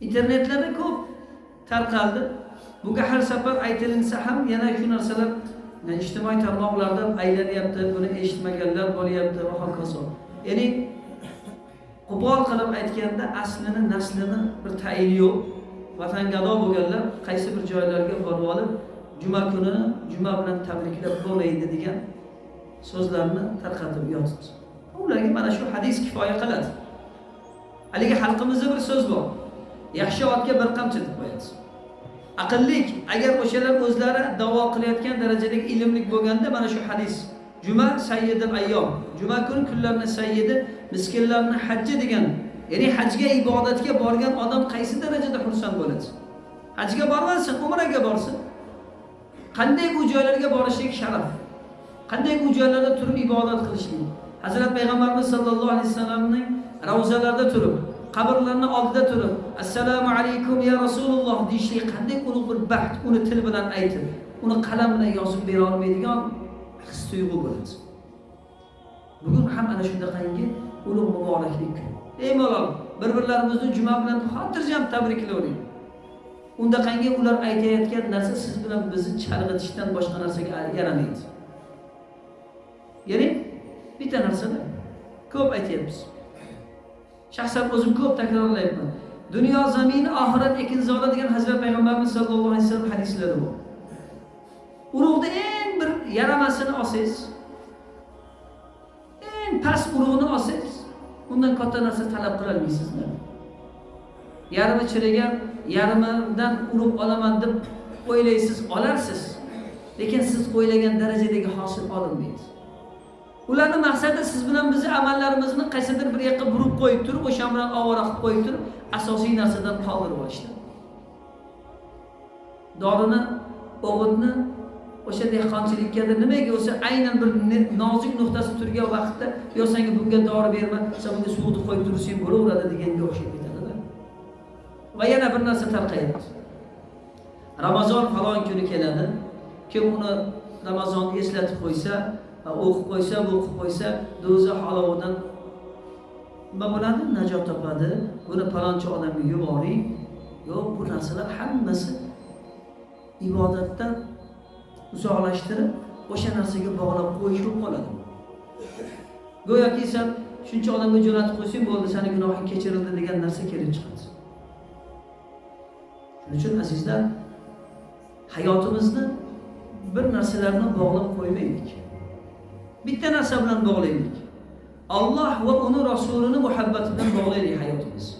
internetlarda ko'p tarqaldi. Bunga har safar aytilinsa ham yana shu narsalar ijtimoiy tarmoqlarda aylanyapti buni eshitmaganlar bo'lyapti va hokazo. Ya'ni qo'pol qilib aytganda aslini naslini bir tayini yo'q. Vatangado bo'lganlar qaysi bir joylarga borib olib juma kuni juma bilan tabriklab bo'lmaydi degan so'zlarni tarqatib yotibdi ularga mana shu hadis kifoya qiladi. Haligi xalqimizda bir so'z bor. Yaxshi otga bir qamchi deb qo'yasiz. Aqllik agar o'shalar o'zlari davo qilayotgan darajadagi ilmlik bo'lganda mana shu hadis. Juma sayyidil ayyom. Juma kuni kunlarni sayyidi miskinlarni hajji degan ya'ni hajga ibodatga borgan odam qaysi darajada xursand bo'ladi? Hajga bormasin umraga borsin. Qanday u joylarga borishlik sharaf? Qanday u joylarda turib ibodat qilishlik? Hazrat payg'ambarimiz sollallohu alayhi vasallamning ravzalarida turib qabrlarni oldida turib assalomu alaykum ya rasululloh deyishlik qanday ulug' bir baxt uni til bilan aytib uni qalam bilan yozib bera olmaydigan his tuyg'u bo'ladi. Bugun ham ana shunaqangi ulug' muboraklik kun. Ey malol bir birlarimizni juma bilan xotirjam tabriklayvering undaqangi ular aytayotgan narsa siz bilan bizni chalg'itishdan boshqa narsaga yaramaydi. Ya'ni bitta narsada ko'p aytyapmiz. Shaxsan o'zim ko'p takrorlayapman. Dunyo zamini oxirat ekinzori degan hazrat payg'ambarimiz sallallohu alayhi vasallam hadislari bor. Urug'ni eng bir yaramasini olsangiz eng past urug'ini olsangiz undan katta narsa talab qilolmaysiz yarmi chirigan yarmidan urug' olaman deb o'ylaysiz olarsiz. Lekin siz o'ylagan darajadagi hosil olinmaydi. Ularni maqsadi siz bilan bizni amallarimizni qaysidir bir yoqqa burib qo'yib turib o'sha bilan ovora qilib qo'yib turib asosiy narsadan qoldirib olishdi. Dorini o'g'itni o'sha dehqonchilikda nimaga o'sha aynan bir nozik nuqtasi turgan vaqtda yo senga bunga dori berma san bunga suvni qo'yib tursang bo'laveradi deganga o'xshab ketadida va yana bir narsa tarqayapti ramazon falon kuni keladi. Kim uni ramazonni eslatib qo'ysa o'qib qo'ysa o'qib qo'ysa do'zax olovidan nima bo'ladi najot topadi. Buni palonchi odamga yuboring yo'q bu narsalar hammasi ibodatdan uzoqlashtirib o'sha narsaga bog'lab qo'yish bo'lib qoladi. Go'yoki san shuncha odamga jo'natib qo'ysang bo'ldi sani gunohing kechirildi degan narsa kelib chiqadi. Shuning uchun azizlar hayotimizni bir narsalarni bog'lab qo'ymaylik. Bitta narsa bilan bog'laylik alloh va uni rasulini muhabbati bilan bog'laylik hayotimizni